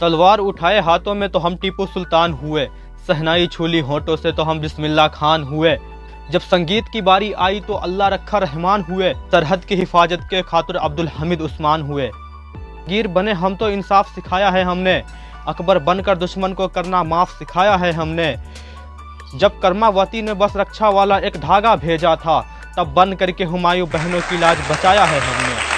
तलवार उठाए हाथों में तो हम टीपू सुल्तान हुए। सहनाई छूली होठों से तो हम बिस्मिल्ला खान हुए। जब संगीत की बारी आई तो अल्लाह रखा रहमान हुए। सरहद की हिफाजत के खातर अब्दुल हमीद उस्मान हुए। गिर बने हम तो इंसाफ सिखाया है हमने। अकबर बनकर दुश्मन को करना माफ़ सिखाया है हमने। जब कर्मावती ने बस रक्षा वाला एक धागा भेजा था, तब बन करके हुमायूं बहनों की लाज बचाया है हमने।